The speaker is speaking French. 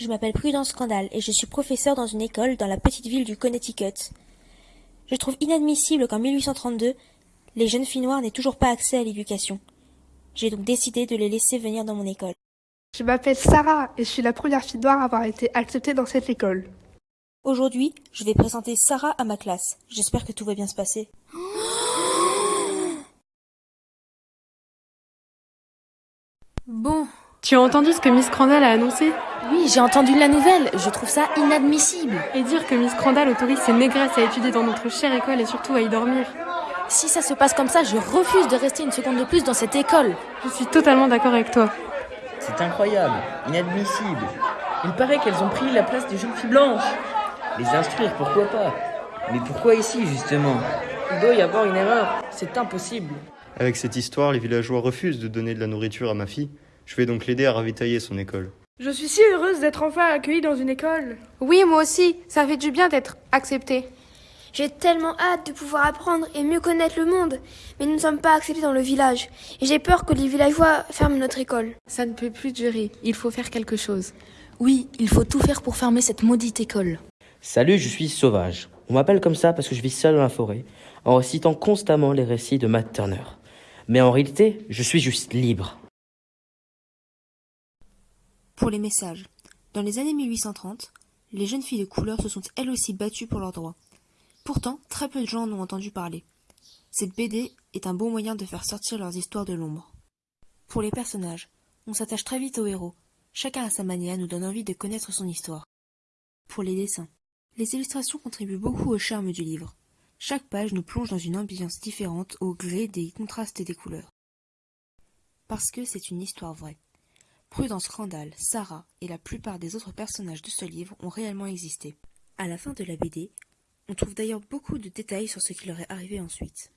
Je m'appelle Prudence Scandale et je suis professeur dans une école dans la petite ville du Connecticut. Je trouve inadmissible qu'en 1832, les jeunes filles noires n'aient toujours pas accès à l'éducation. J'ai donc décidé de les laisser venir dans mon école. Je m'appelle Sarah et je suis la première fille noire à avoir été acceptée dans cette école. Aujourd'hui, je vais présenter Sarah à ma classe. J'espère que tout va bien se passer. Bon, Tu as entendu ce que Miss Crandall a annoncé? Oui, j'ai entendu la nouvelle. Je trouve ça inadmissible. Et dire que Miss Crandall autorise ses négresses à étudier dans notre chère école et surtout à y dormir. Si ça se passe comme ça, je refuse de rester une seconde de plus dans cette école. Je suis totalement d'accord avec toi. C'est incroyable, inadmissible. Il paraît qu'elles ont pris la place des jeunes filles blanches. Les instruire, pourquoi pas? Mais pourquoi ici, justement? Il doit y avoir une erreur. C'est impossible. Avec cette histoire, les villageois refusent de donner de la nourriture à ma fille. Je vais donc l'aider à ravitailler son école. Je suis si heureuse d'être enfin accueillie dans une école. Oui, moi aussi, ça fait du bien d'être acceptée. J'ai tellement hâte de pouvoir apprendre et mieux connaître le monde, mais nous ne sommes pas acceptés dans le village, et j'ai peur que les villageois ferment notre école. Ça ne peut plus durer, il faut faire quelque chose. Oui, il faut tout faire pour fermer cette maudite école. Salut, je suis Sauvage. On m'appelle comme ça parce que je vis seul dans la forêt, en récitant constamment les récits de Matt Turner. Mais en réalité, je suis juste libre. Pour les messages. Dans les années 1830, les jeunes filles de couleur se sont elles aussi battues pour leurs droits. Pourtant, très peu de gens en ont entendu parler. Cette BD est un bon moyen de faire sortir leurs histoires de l'ombre. Pour les personnages, on s'attache très vite aux héros. Chacun à sa manière nous donne envie de connaître son histoire. Pour les dessins, les illustrations contribuent beaucoup au charme du livre. Chaque page nous plonge dans une ambiance différente au gré des contrastes et des couleurs. Parce que c'est une histoire vraie. Prudence Crandall, Sarah et la plupart des autres personnages de ce livre ont réellement existé. À la fin de la BD, on trouve d'ailleurs beaucoup de détails sur ce qui leur est arrivé ensuite.